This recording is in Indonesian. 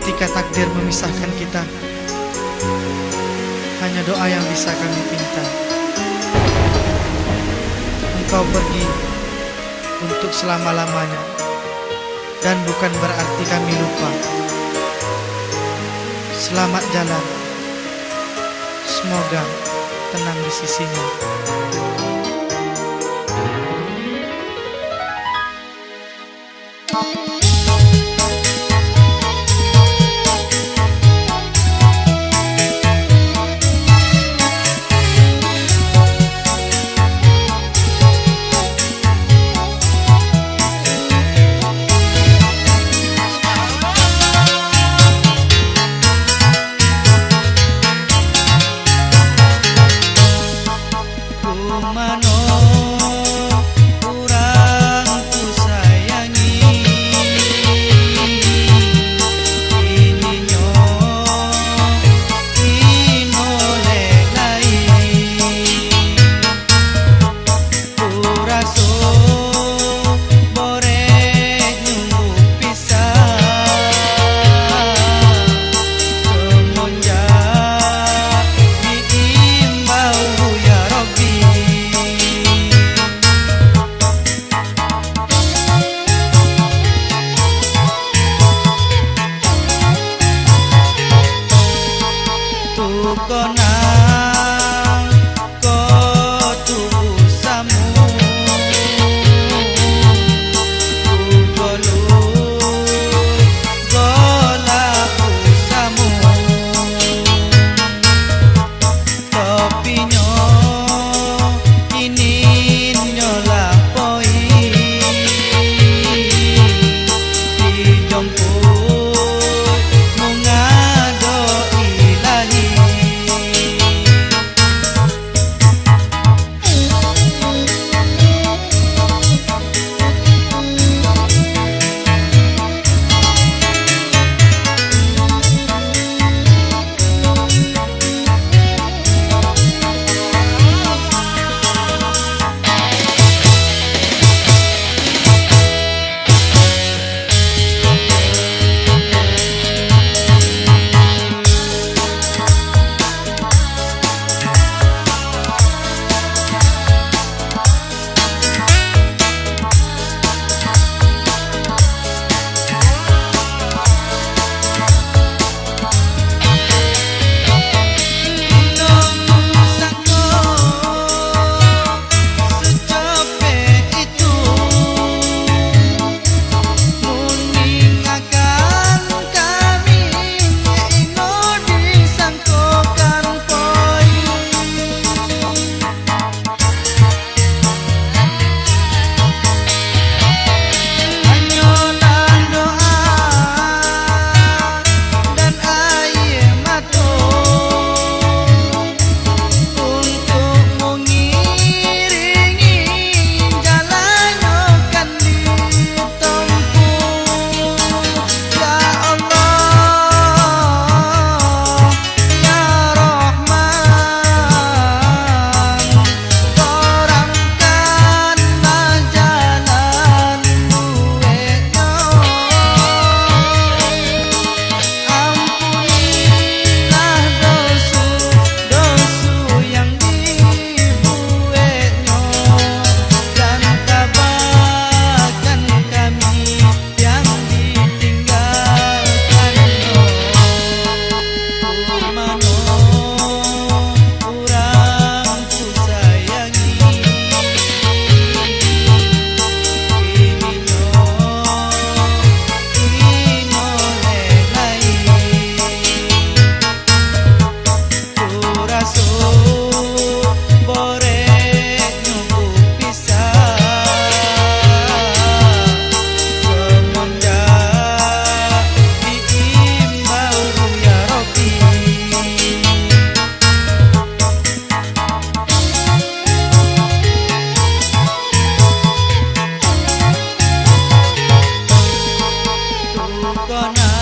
ketika takdir memisahkan kita Hanya doa yang bisa kami pinta. Engkau pergi untuk selama-lamanya Dan bukan berarti kami lupa. Selamat jalan. Semoga tenang di sisinya gonna